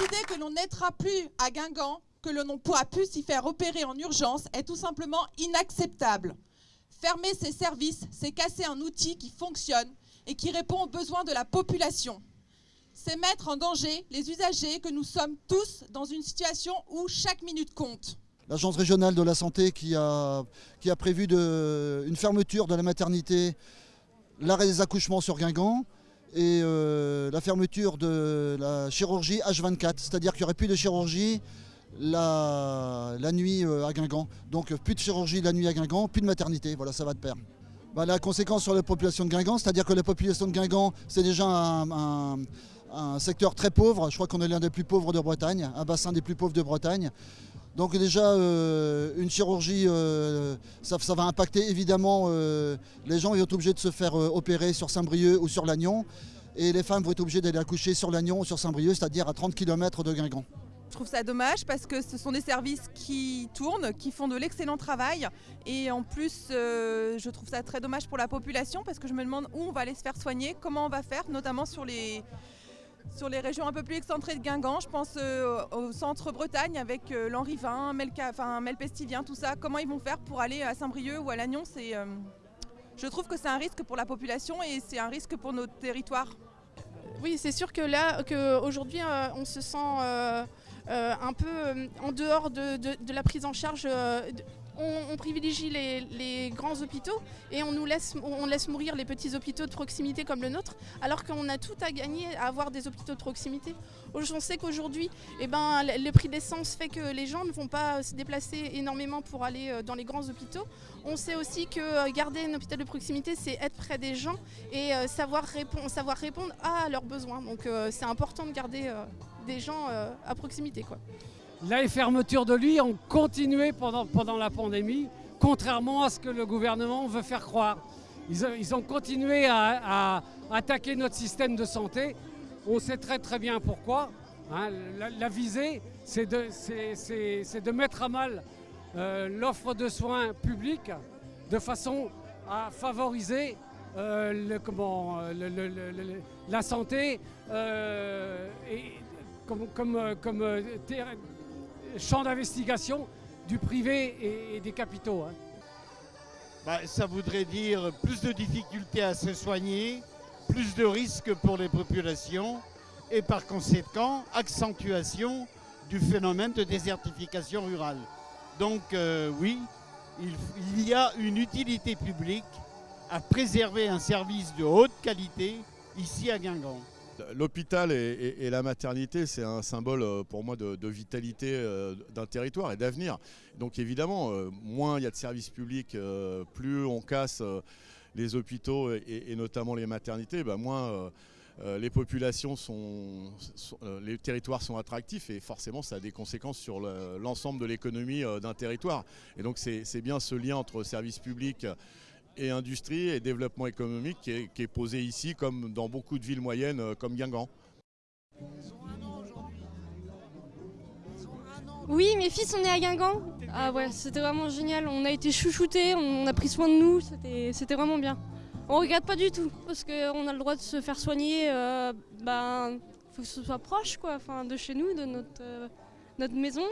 Décider que l'on n'aidera plus à Guingamp, que l'on ne pourra plus s'y faire opérer en urgence est tout simplement inacceptable. Fermer ces services, c'est casser un outil qui fonctionne et qui répond aux besoins de la population. C'est mettre en danger les usagers que nous sommes tous dans une situation où chaque minute compte. L'Agence régionale de la santé qui a, prévu une fermeture de la maternité, l'arrêt des accouchements sur Guingamp et euh, la fermeture de la chirurgie H24, c'est-à-dire qu'il n'y aurait plus de chirurgie la, nuit euh, à Guingamp. Donc plus de chirurgie la nuit à Guingamp, plus de maternité, voilà ça va de pair. Bah, la conséquence sur la population de Guingamp, c'est-à-dire que la population de Guingamp, c'est déjà un, secteur très pauvre. Je crois qu'on est l'un des plus pauvres de Bretagne, un bassin des plus pauvres de Bretagne. Donc déjà, euh, une chirurgie, euh, ça, va impacter évidemment euh, les gens. Ils vont être obligés de se faire opérer sur Saint-Brieuc ou sur Lannion. Et les femmes vont être obligées d'aller accoucher sur Lannion ou sur Saint-Brieuc, c'est-à-dire à 30 km de Guingamp. Je trouve ça dommage parce que ce sont des services qui tournent, qui font de l'excellent travail. Et en plus, je trouve ça très dommage pour la population parce que je me demande où on va aller se faire soigner, comment on va faire, notamment sur les, sur les régions un peu plus excentrées de Guingamp. Je pense euh, au centre Bretagne avec euh, l'Henri-Vin, enfin, Melpestivien, tout ça. Comment ils vont faire pour aller à Saint-Brieuc ou à Lannion? Je trouve que c'est un risque pour la population et c'est un risque pour notre territoire. Oui, c'est sûr que là, qu'aujourd'hui, on se sent euh, un peu euh, en dehors de, la prise en charge euh, on, privilégie les, grands hôpitaux et on nous laisse, on laisse mourir les petits hôpitaux de proximité comme le nôtre, alors qu'on a tout à gagner à avoir des hôpitaux de proximité. On sait qu'aujourd'hui, eh ben, le prix d'essence fait que les gens ne vont pas se déplacer énormément pour aller dans les grands hôpitaux. On sait aussi que garder un hôpital de proximité, c'est être près des gens et savoir, répondre, savoir répondre à leurs besoins. Donc c'est important de garder des gens euh, à proximité. Quoi. Les fermetures de lits ont continué pendant, pendant la pandémie, contrairement à ce que le gouvernement veut faire croire. Ils, ont continué à, attaquer notre système de santé. On sait très très bien pourquoi. Hein. La, visée, c'est de, de, mettre à mal euh, l'offre de soins publics de façon à favoriser euh, le, comment, la santé et comme, comme, euh, euh, champ d'investigation du privé et, des capitaux. Hein. Bah, ça voudrait dire plus de difficultés à se soigner, plus de risques pour les populations et par conséquent accentuation du phénomène de désertification rurale. Donc euh, oui, il, il, y a une utilité publique à préserver un service de haute qualité ici à Guingamp. L'hôpital et, la maternité, c'est un symbole euh, pour moi de, vitalité euh, d'un territoire et d'avenir. Donc évidemment, euh, moins il y a de services publics, plus on casse les hôpitaux et, notamment les maternités, bah, moins les populations sont, les territoires sont attractifs et forcément ça a des conséquences sur l'ensemble de l'économie d'un territoire. Et donc c'est bien ce lien entre services publics et industrie et développement économique qui est, posé ici comme dans beaucoup de villes moyennes euh, comme Guingamp. Oui, mes fils sont nés à Guingamp. Ah ouais, c'était vraiment génial. On a été chouchoutés, on a pris soin de nous, c'était vraiment bien. On regrette pas du tout parce qu'on a le droit de se faire soigner. Euh, ben, faut que ce soit proche, quoi, enfin, de chez nous, de notre, euh, notre maison.